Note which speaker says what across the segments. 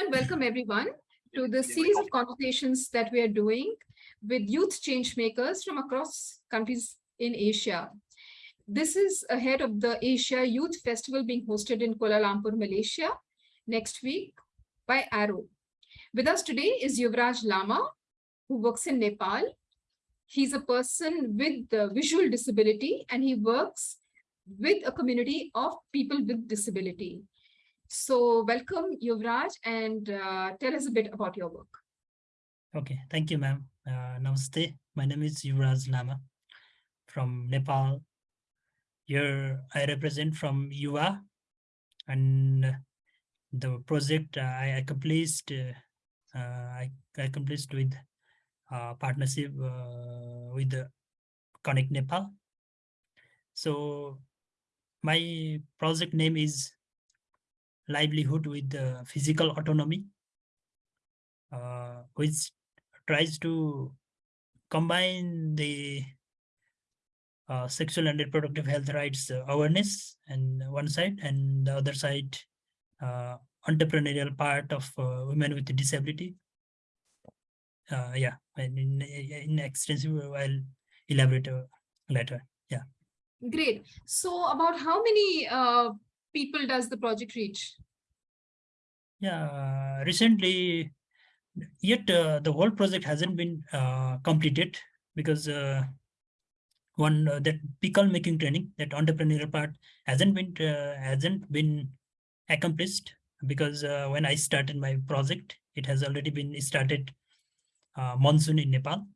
Speaker 1: and welcome everyone to the series of conversations that we are doing with youth change makers from across countries in Asia. This is ahead of the Asia Youth Festival being hosted in Kuala Lumpur, Malaysia next week by Arrow. With us today is Yuvraj Lama, who works in Nepal. He's a person with the visual disability and he works with a community of people with disability. So welcome, Yuvraj, and uh, tell us a bit about your work.
Speaker 2: Okay, thank you, ma'am. Uh, namaste. My name is Yuvraj Lama from Nepal. Here I represent from UA and the project uh, I accomplished uh, I, accomplished with uh, partnership uh, with Connect Nepal. So my project name is livelihood with physical autonomy, uh, which tries to combine the uh, sexual and reproductive health rights uh, awareness and one side and the other side uh, entrepreneurial part of uh, women with disability. Uh, yeah, in, in extensive, I'll elaborate later. Yeah.
Speaker 1: Great. So about how many people does the project reach?
Speaker 2: Yeah, recently, yet uh, the whole project hasn't been uh, completed because uh, one uh, that pickle making training, that entrepreneurial part hasn't been uh, hasn't been accomplished because uh, when I started my project, it has already been started monsoon in Nepal.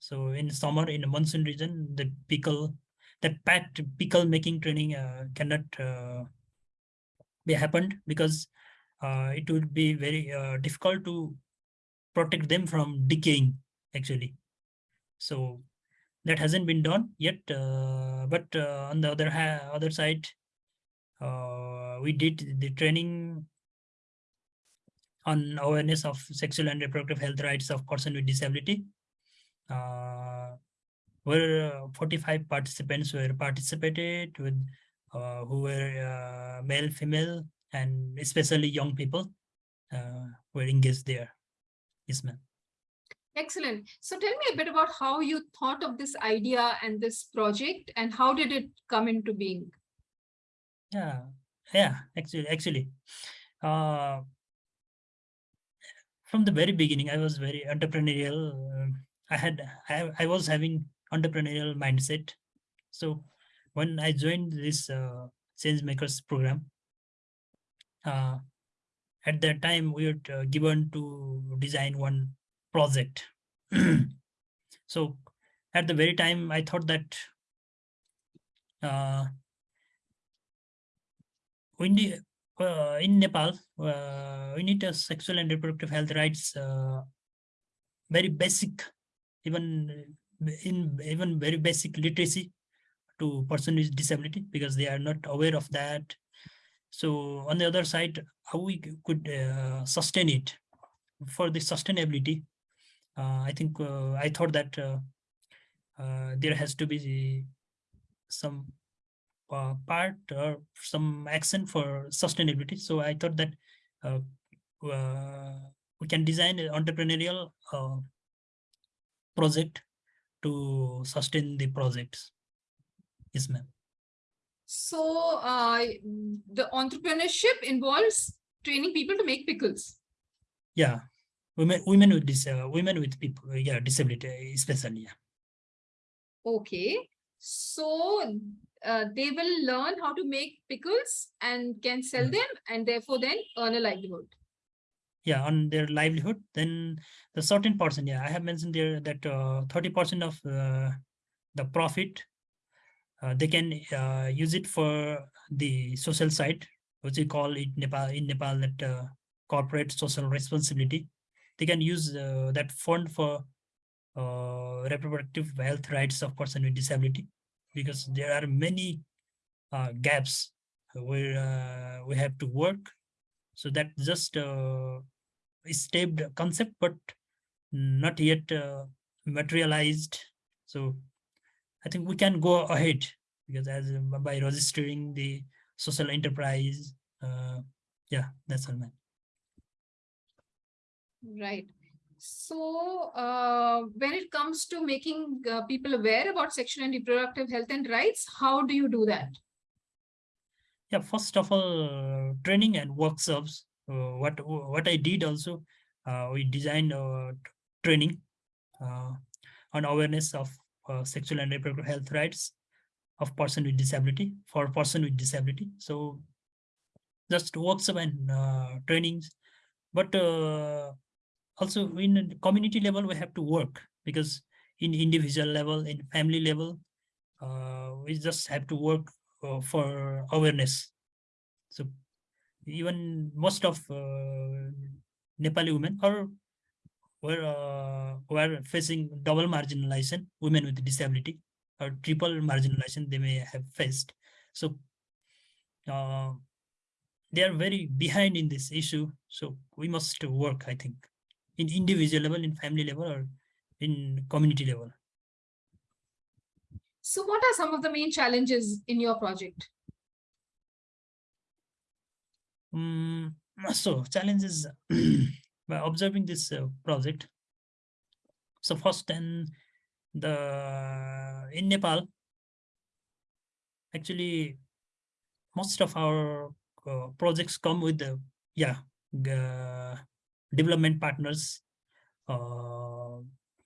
Speaker 2: So in summer in the monsoon region, the pickle that packed pickle making training cannot be happened because uh, it would be very uh, difficult to protect them from decaying actually. So that hasn't been done yet uh, but uh, on the other other side uh, we did the training on awareness of sexual and reproductive health rights of person with disability. Uh, where 45 participants were participated with who were uh, male, female, and especially young people uh, were engaged there. Yes, ma'am.
Speaker 1: Excellent. So tell me a bit about how you thought of this idea and this project and how did it come into being?
Speaker 2: Yeah, yeah, actually, actually, uh, from the very beginning, I was very entrepreneurial. Uh, I had, I, I was having entrepreneurial mindset. So when I joined this uh, Change Makers program, uh, at that time we were uh, given to design one project. so at the very time, I thought that uh, we need, uh, in Nepal, uh, we need a sexual and reproductive health rights, uh, very basic, even in even very basic literacy to person with disability because they are not aware of that. So on the other side, how we could uh, sustain it for the sustainability, uh, I think uh, I thought that uh, uh, there has to be some uh, part or some action for sustainability. So I thought that we can design an entrepreneurial project to sustain the projects. Yes, ma'am.
Speaker 1: So uh, the entrepreneurship involves training people to make pickles.
Speaker 2: Yeah, women, women with this, uh, women with people, yeah, disability, especially. Yeah.
Speaker 1: Okay, so uh, they will learn how to make pickles and can sell mm. them, and therefore then earn a livelihood.
Speaker 2: Yeah, on their livelihood. Then the certain portion, yeah, I have mentioned there that uh, thirty percent of uh, the profit uh, they can uh, use it for the social side, which we call it Nepal in Nepal that uh, corporate social responsibility. They can use that fund for reproductive health rights of person with disability because there are many gaps where we have to work. So that just uh, stepped concept, but not yet uh, materialized. So I think we can go ahead because as by registering the social enterprise, uh, yeah, that's all, man.
Speaker 1: Right. So uh, when it comes to making uh, people aware about sexual and reproductive health and rights, how do you do that?
Speaker 2: Yeah, first of all, training and workshops. Uh, what what I did also, uh, we designed uh, training uh, on awareness of uh, sexual and reproductive health rights of person with disability for person with disability. So just workshop and uh, trainings, but uh, also in community level we have to work because in individual level, in family level, uh, we just have to work uh, for awareness. So even most of uh, Nepali women are were uh, were facing double marginalization, women with disability or triple marginalization they may have faced. So uh, they are very behind in this issue. So we must work, I think, in individual level, in family level, or in community level.
Speaker 1: So what are some of the main challenges in your project?
Speaker 2: Um, so challenges by observing this uh, project. So first and the in Nepal, actually most of our uh, projects come with the yeah the development partners uh,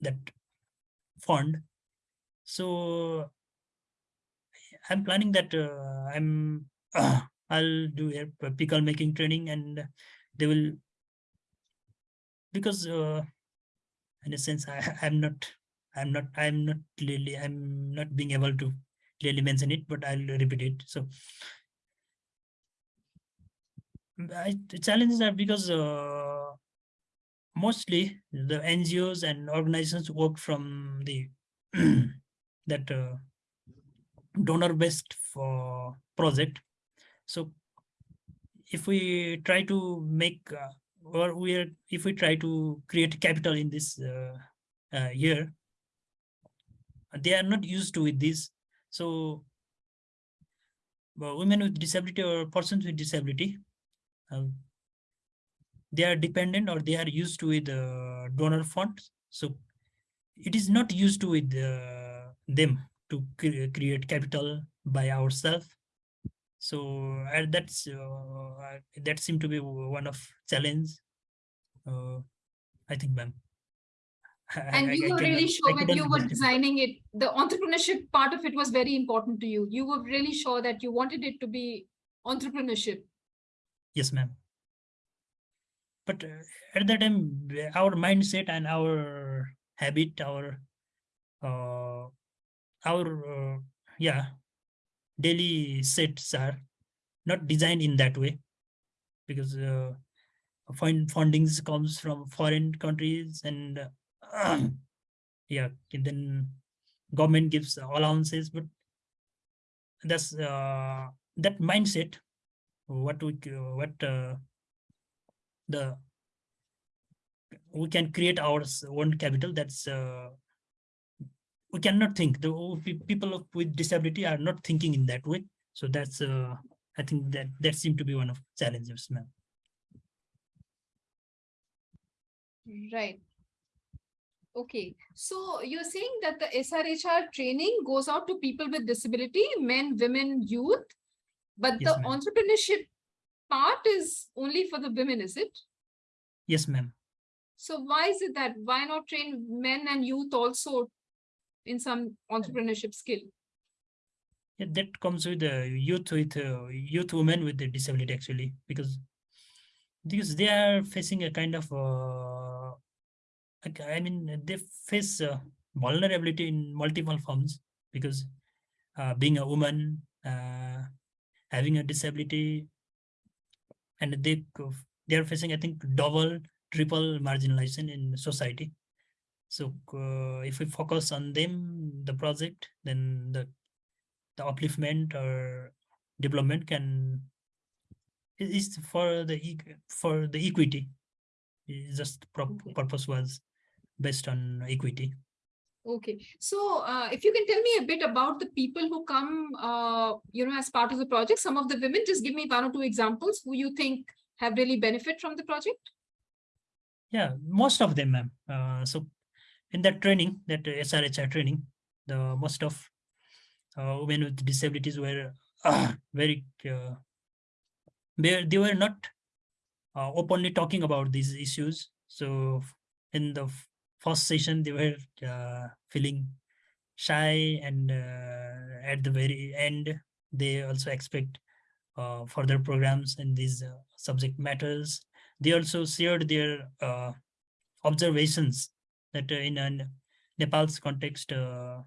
Speaker 2: that fund. So I'm planning that uh, I'm I'll do a pickle making training and they will because uh, in a sense I, I'm not I'm not I'm not clearly I'm not being able to clearly mention it, but I'll repeat it. So I, the challenges are because uh, mostly the NGOs and organizations work from the that uh, donor based for project. So if we try to make uh, or we are if we try to create capital in this uh, uh, year, they are not used to with this. So women with disability or persons with disability, um, they are dependent or they are used to with uh, donor funds. So it is not used to with uh, them to cre create capital by ourselves. So uh, that's uh, that seemed to be one of challenge. Uh, I think, ma'am.
Speaker 1: And you were really sure when you were designing it, the entrepreneurship part of it was very important to you. You were really sure that you wanted it to be entrepreneurship.
Speaker 2: Yes, ma'am. But uh, at that time, our mindset and our habit, our uh, our uh, yeah, daily sets are not designed in that way. Because uh, fund fundings comes from foreign countries and yeah and then government gives allowances but that's uh, that mindset what we what uh, the we can create our own capital that's uh, we cannot think. The people with disability are not thinking in that way. So that's uh, i think that that seemed to be one of challenges ma'am.
Speaker 1: Right. Okay, so you're saying that the SRHR training goes out to people with disability, men, women, youth, but
Speaker 2: Yes,
Speaker 1: the entrepreneurship part is only for the women, is it?
Speaker 2: Yes, ma'am.
Speaker 1: So why is it that, why not train men and youth also in some entrepreneurship skill?
Speaker 2: Yeah, that comes with the youth with uh, youth women with the disability actually because because they are facing a kind of uh, I mean, they face uh, vulnerability in multiple forms because uh, being a woman, uh, having a disability, and they they are facing, I think, double, triple marginalization in society. So uh, if we focus on them, the project, then the the upliftment or development can is for the for the equity. It's just purpose was based on equity.
Speaker 1: Okay, so uh, if you can tell me a bit about the people who come, uh, you know, as part of the project, some of the women, just give me one or two examples who you think have really benefit from the project.
Speaker 2: Yeah, most of them, ma'am. Uh, so in that training, that SRHR training, the most of uh, women with disabilities were very, uh, they, they were not uh, openly talking about these issues. So in the first session, they were uh, feeling shy and uh, at the very end, they also expect uh, further programs in these uh, subject matters. They also shared their uh, observations that uh, in Nepal's context, uh,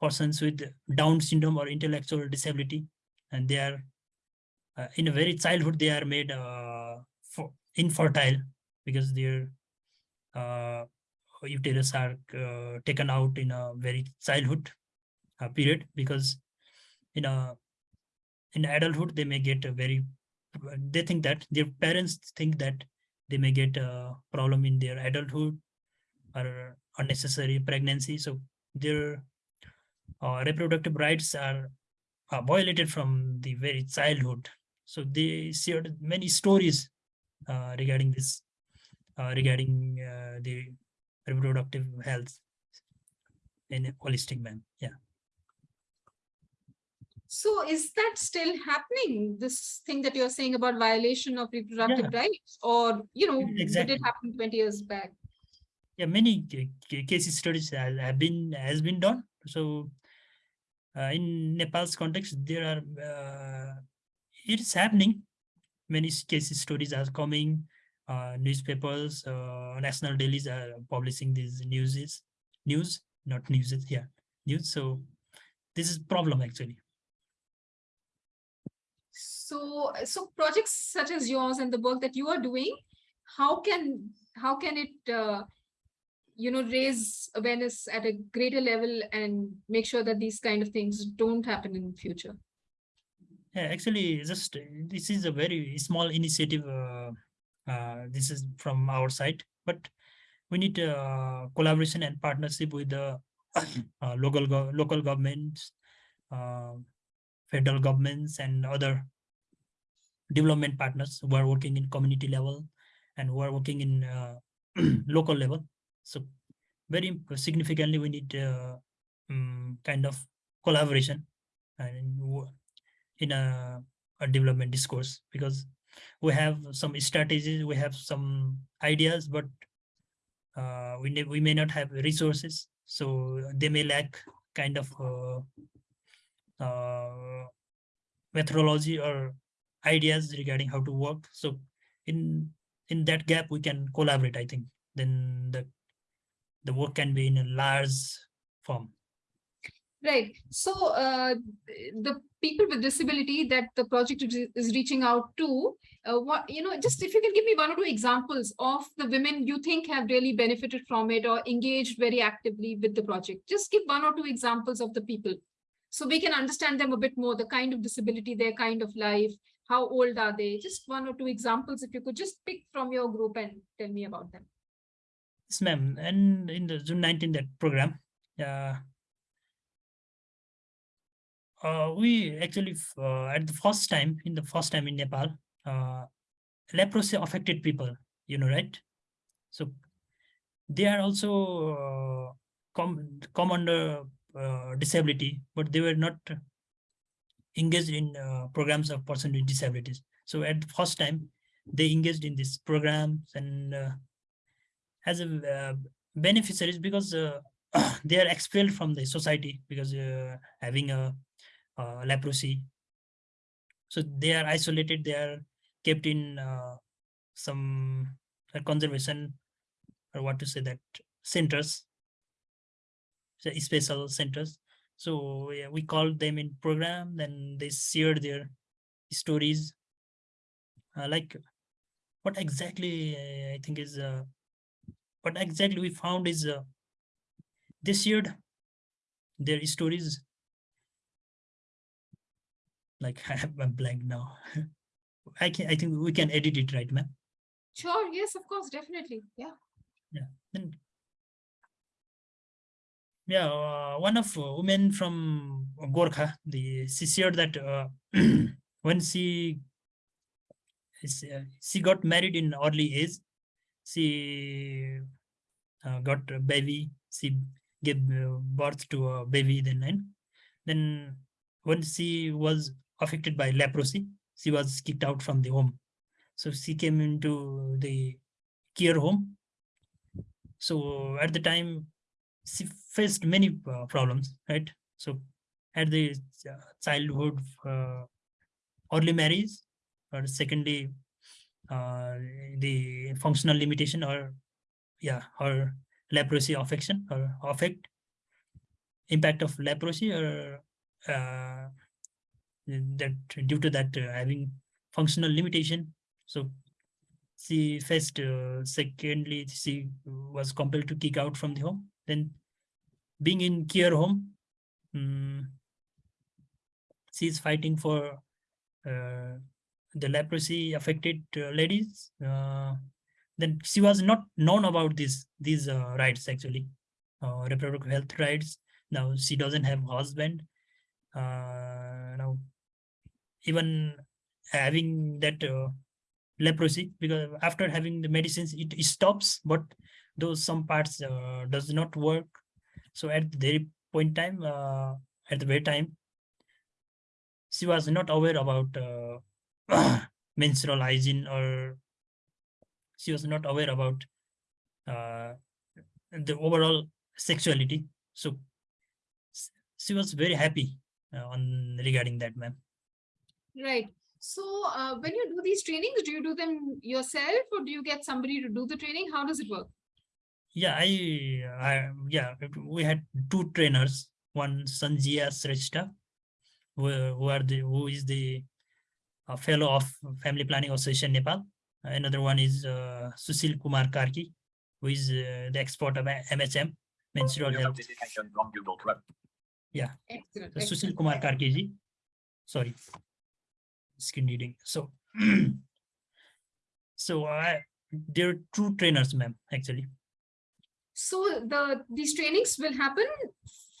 Speaker 2: persons with Down syndrome or intellectual disability, and they are uh, in a very childhood they are made infertile because their uterus are taken out in a very childhood period because in a in adulthood they may get a very they think that their parents think that they may get a problem in their adulthood or unnecessary pregnancy. So their uh, reproductive rights are, are violated from the very childhood. So they shared many stories uh, regarding this uh, regarding uh, the reproductive health in a holistic manner. Yeah.
Speaker 1: So is that still happening? This thing that you're saying about violation of reproductive rights, or you know, did it happen 20 years back?
Speaker 2: Yeah many ca- ca- case studies have been has been done. So uh, in nepal's context there are uh, it is happening. Many case stories are coming. Uh, newspapers uh, national dailies are publishing these newses news not newses yeah news. So this is problem actually.
Speaker 1: So, so projects such as yours and the work that you are doing, how can how can it uh, you know raise awareness at a greater level and make sure that these kind of things don't happen in the future?
Speaker 2: Yeah, actually, just this is a very small initiative. Uh, uh, this is from our side, but we need uh, collaboration and partnership with the uh, local go- local governments, uh, federal governments, and other development partners who are working in community level and who are working in uh, local level. So, very significantly, we need uh, um, kind of collaboration and in a, a development discourse because we have some strategies, we have some ideas, but uh, we, we may not have resources. So they may lack kind of uh, uh, methodology or ideas regarding how to work. So in in that gap, we can collaborate. I think then the the work can be in a large form.
Speaker 1: Right. So uh, the people with disability that the project is, reaching out to, uh, what you know, just if you can give me one or two examples of the women you think have really benefited from it or engaged very actively with the project. Just give one or two examples of the people, so we can understand them a bit more. The kind of disability, their kind of life, how old are they? Just one or two examples, if you could just pick from your group and tell me about them.
Speaker 2: Yes, ma'am. And in the June 19 that program, uh, uh, we actually uh, at the first time in the first time in Nepal, uh, leprosy affected people. You know, right? So they are also uh, come come under uh, disability, but they were not engaged in uh, programs of person with disabilities. So at the first time, they engaged in these programs and uh, as a uh, beneficiaries because uh, they are expelled from the society because uh, having a leprosy. So they are isolated. They are kept in some conservation or what to say that centers, special centers. So yeah, we called them in program. Then they shared their stories. Uh, like what exactly uh, I think is uh, what exactly we found is uh, they shared their stories like I have a blank now. I can I think we can edit it right, ma'am.
Speaker 1: Sure. Yes, of course, definitely. Yeah.
Speaker 2: Then yeah, uh, one of uh, women from Gorkha, the she shared that uh, when she uh, she got married in early age, she uh, got a baby. She gave birth to a baby. Then, and then when she was affected by leprosy, she was kicked out from the home. So she came into the care home. So at the time, she faced many uh, problems, right? So at the uh, childhood, uh, early marriage, or secondly, uh, the functional limitation or yeah, or leprosy affection or affect impact of leprosy or uh, that due to that uh, having functional limitation. So she faced, uh, secondly, she was compelled to kick out from the home. Then being in care home, um, she's fighting for uh, the leprosy affected uh, ladies. Uh, then she was not known about this these uh, rights actually, uh, reproductive health rights. Now she doesn't have husband. now even having that leprosy because after having the medicines it, it stops but those some parts uh, does not work so at the point time uh, at the very time she was not aware about uh, menstrual hygiene or she was not aware about uh, the overall sexuality so she was very happy uh, on regarding that ma'am
Speaker 1: right so uh, when you do these trainings, do you do them yourself or do you get somebody to do the training? How does it work?
Speaker 2: Yeah, I, I yeah, we had two trainers. One Sanjia Shrestha, who, who are the who is the uh, fellow of Family Planning Association Nepal. Another one is uh, Susil Kumar Karki, who is uh, the expert of MHM, menstrual health. Yeah, excellent, Susil excellent. Kumar Karki ji. Sorry skin reading. So, so I they're true trainers, ma'am, actually.
Speaker 1: So the these trainings will happen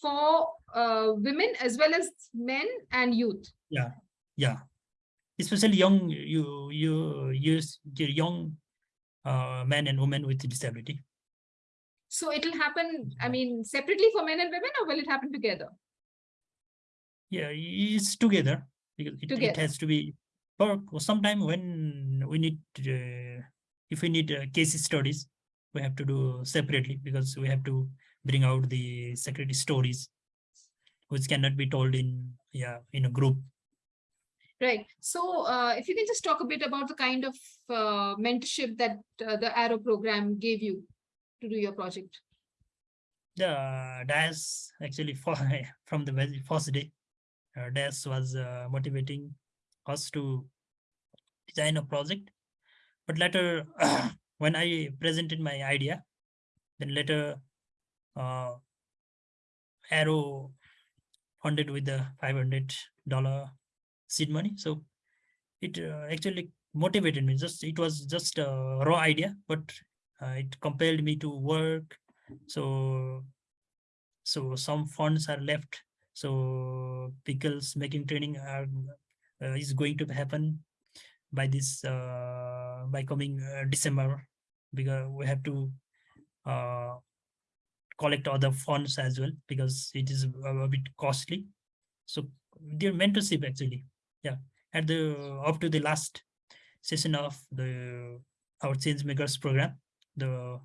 Speaker 1: for uh, women as well as men and youth.
Speaker 2: Yeah, yeah. Especially young you you use young uh, men and women with disability.
Speaker 1: So it will happen, I mean, separately for men and women, or will it happen together?
Speaker 2: Yeah, it's together because it, it has to be or sometime when we need uh, if we need uh, case studies we have to do separately because we have to bring out the security stories which cannot be told in yeah in a group
Speaker 1: right so uh, if you can just talk a bit about the kind of uh, mentorship that uh, the arrow program gave you to do your project
Speaker 2: the DAS actually for, from the very first day uh, DAS was uh, motivating us to design a project. But later, when I presented my idea, then later uh, Arrow funded with the $500 seed money. So it uh, actually motivated me. Just It was just a raw idea, but uh, it compelled me to work. So, so some funds are left so pickles making training are, uh, is going to happen by this uh, by coming uh, December because we have to uh, collect other funds as well because it is a, a bit costly. So their mentorship actually, yeah, at the up to the last session of the our change makers program, the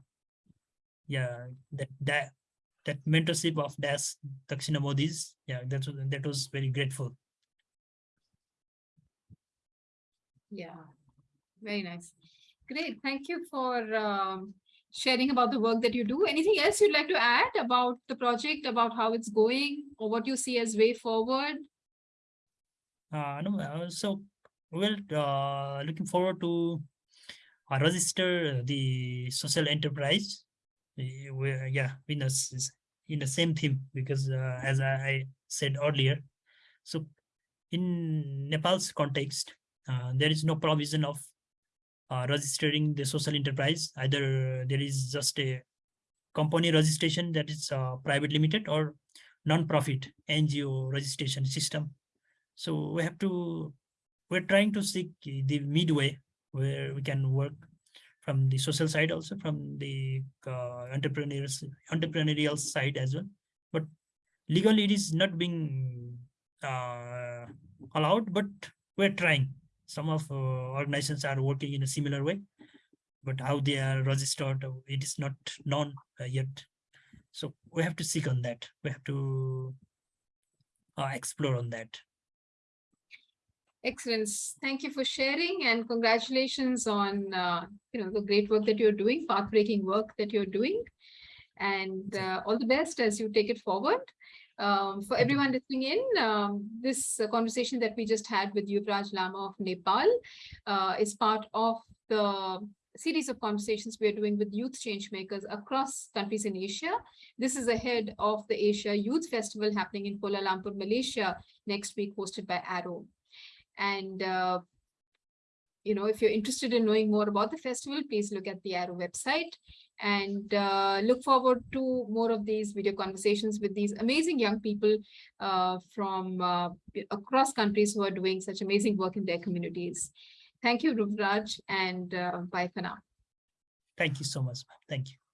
Speaker 2: yeah that that that mentorship of Das Dakshina Modi's, yeah, that was that was very grateful.
Speaker 1: Yeah, very nice. Great. Thank you for um, sharing about the work that you do. Anything else you'd like to add about the project, about how it's going, or what you see as way forward?
Speaker 2: Uh, no, uh, so well, uh, looking forward to register the social enterprise. Yeah, in a, in the same theme because as I, I said earlier, so in Nepal's context, uh, there is no provision of uh, registering the social enterprise. Either there is just a company registration that is uh, private limited or non-profit NGO registration system. So we have to, we're trying to seek the midway where we can work from the social side also from the uh, entrepreneurs entrepreneurial side as well. But legally it is not being uh, allowed but we're trying. Some of uh, organizations are working in a similar way but how they are registered it is not known uh, yet. So we have to seek on that. We have to uh, explore on that
Speaker 1: Excellent. Thank you for sharing and congratulations on, uh, you know, the great work that you're doing, path-breaking work that you're doing. And uh, all the best as you take it forward. Um, for everyone listening in, um, this uh, conversation that we just had with Yuvraj Lama of Nepal uh, is part of the series of conversations we are doing with youth change makers across countries in Asia. This is ahead of the Asia Youth Festival happening in Kuala Lumpur, Malaysia next week, hosted by Arrow. And, uh, you know, if you're interested in knowing more about the festival, please look at the Arrow website and uh, look forward to more of these video conversations with these amazing young people uh, from uh, across countries who are doing such amazing work in their communities. Thank you, Yuvraj, and uh, bye for now.
Speaker 2: thank you so much thank you